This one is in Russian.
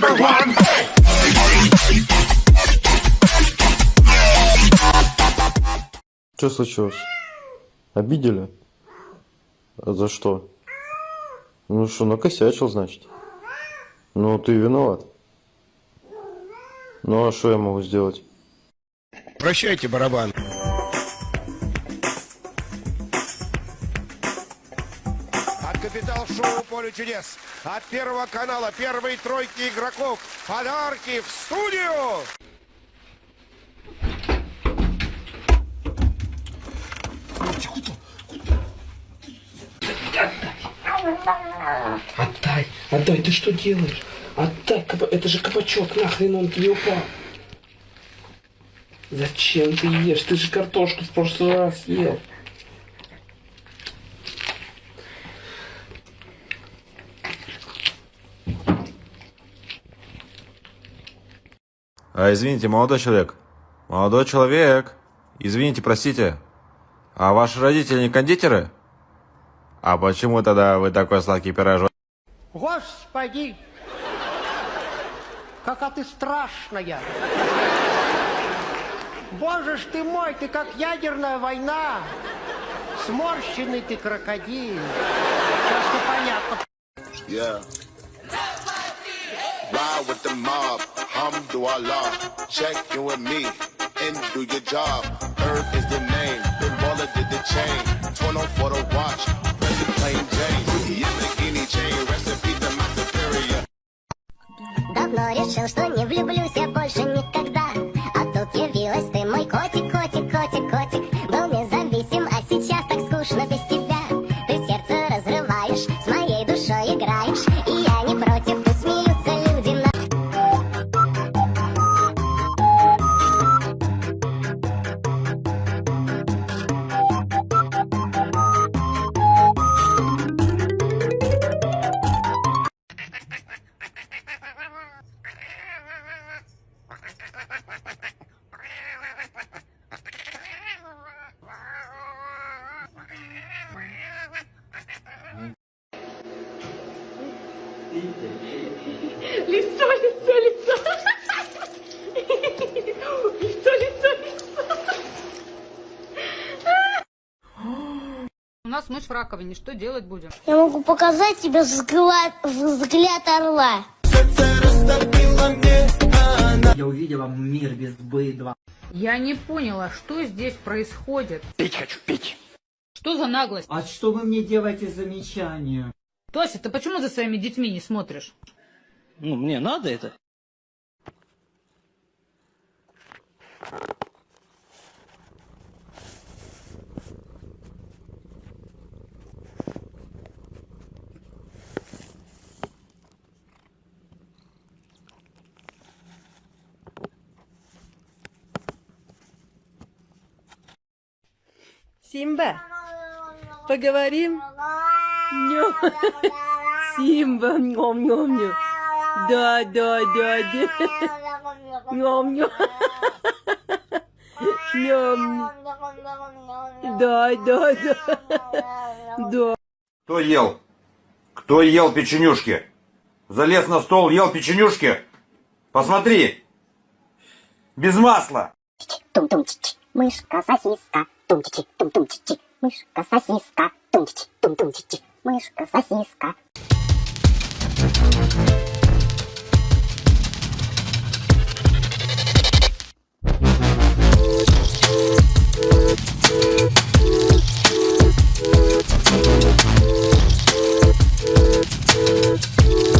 number one. Что случилось? Обидели? А за что? Ну что, накосячил, значит? Ну, ты виноват. Ну, а что я могу сделать? Прощайте, барабан. От Капитал Шоу Поле чудес. От Первого канала, первой тройки игроков. Подарки в студию. Отдай, отдай, ты что делаешь? Отдай, это же кабачок, нахрен он тебе упал. Зачем ты ешь? Ты же картошку в прошлый раз ел. А, извините, молодой человек. Молодой человек. Извините, простите. А ваши родители не кондитеры? А почему тогда вы такой сладкий пирожок? Господи! Какая ты страшная! Боже ж ты мой, ты как ядерная война! Сморщенный ты крокодил! Сейчас непонятно. Yeah. Hamdulillah. Check in with me and do your job. Herb is the name, Big Baller did the chain. Torn on for the watch, Press the plain Jane. Yamagini chain, recipe to my superior. Давно решил, что не влюблюсь я больше никогда А тут явилась ты, мой котик, котик, котик, котик Был независим, а сейчас так скучно без Лицо, лицо, лицо. Лицо, лицо, лицо. У нас мышь в раковине, что делать будем? Я могу показать тебе взгляд, взгляд орла Я увидела мир без быдла. Я не поняла, что здесь происходит. Пить хочу, пить. Что за наглость? А что вы мне делаете замечания? Тося, ты почему за своими детьми не смотришь? Ну, мне надо это. Симба, поговорим? Нё. Симба, нем, нем, нем. Да, да, да, да. Нем, нем. Нем. Да, да, да. Да. Кто ел? Кто ел печенюшки? Залез на стол, ел печенюшки? Посмотри! Без масла! Тум-тум-чи-чи, мышка, сосиска Тум-чи-чи, тум-тум-чи-чи, Мышка сосиска. Тумчич, тум тумчич. Мышка сосиска. Thank